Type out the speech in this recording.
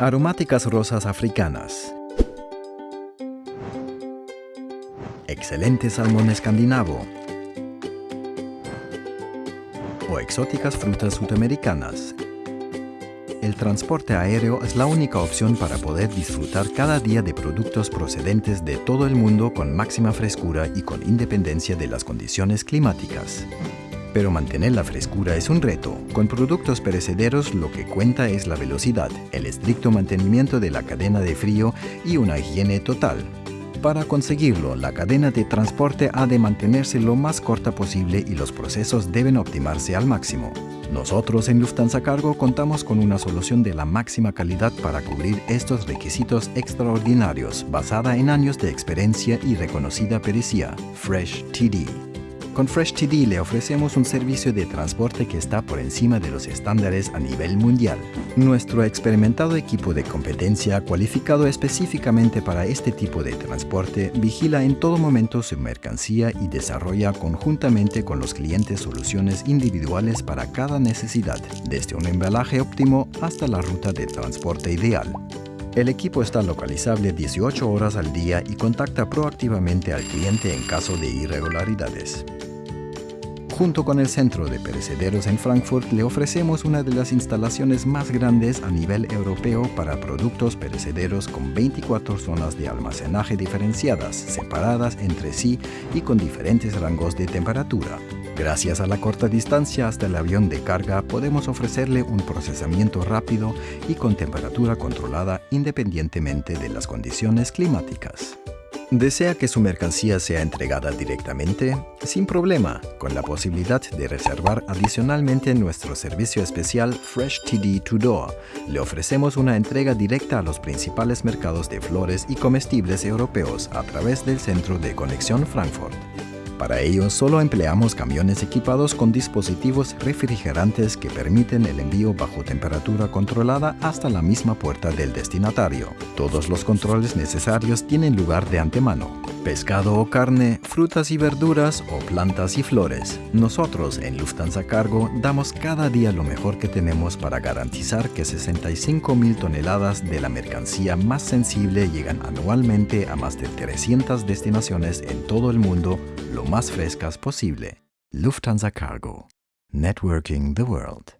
Aromáticas rosas africanas. Excelente salmón escandinavo. O exóticas frutas sudamericanas. El transporte aéreo es la única opción para poder disfrutar cada día de productos procedentes de todo el mundo con máxima frescura y con independencia de las condiciones climáticas. Pero mantener la frescura es un reto. Con productos perecederos lo que cuenta es la velocidad, el estricto mantenimiento de la cadena de frío y una higiene total. Para conseguirlo, la cadena de transporte ha de mantenerse lo más corta posible y los procesos deben optimarse al máximo. Nosotros en Lufthansa Cargo contamos con una solución de la máxima calidad para cubrir estos requisitos extraordinarios basada en años de experiencia y reconocida pericia, Fresh TD. Con Fresh TD le ofrecemos un servicio de transporte que está por encima de los estándares a nivel mundial. Nuestro experimentado equipo de competencia, cualificado específicamente para este tipo de transporte, vigila en todo momento su mercancía y desarrolla conjuntamente con los clientes soluciones individuales para cada necesidad, desde un embalaje óptimo hasta la ruta de transporte ideal. El equipo está localizable 18 horas al día y contacta proactivamente al cliente en caso de irregularidades. Junto con el Centro de Perecederos en Frankfurt le ofrecemos una de las instalaciones más grandes a nivel europeo para productos perecederos con 24 zonas de almacenaje diferenciadas, separadas entre sí y con diferentes rangos de temperatura. Gracias a la corta distancia hasta el avión de carga podemos ofrecerle un procesamiento rápido y con temperatura controlada independientemente de las condiciones climáticas. ¿Desea que su mercancía sea entregada directamente? Sin problema, con la posibilidad de reservar adicionalmente nuestro servicio especial Fresh TD to Door. Le ofrecemos una entrega directa a los principales mercados de flores y comestibles europeos a través del Centro de Conexión Frankfurt. Para ello, solo empleamos camiones equipados con dispositivos refrigerantes que permiten el envío bajo temperatura controlada hasta la misma puerta del destinatario. Todos los controles necesarios tienen lugar de antemano. Pescado o carne, frutas y verduras o plantas y flores. Nosotros en Lufthansa Cargo damos cada día lo mejor que tenemos para garantizar que 65 mil toneladas de la mercancía más sensible llegan anualmente a más de 300 destinaciones en todo el mundo lo más frescas posible. Lufthansa Cargo. Networking the World.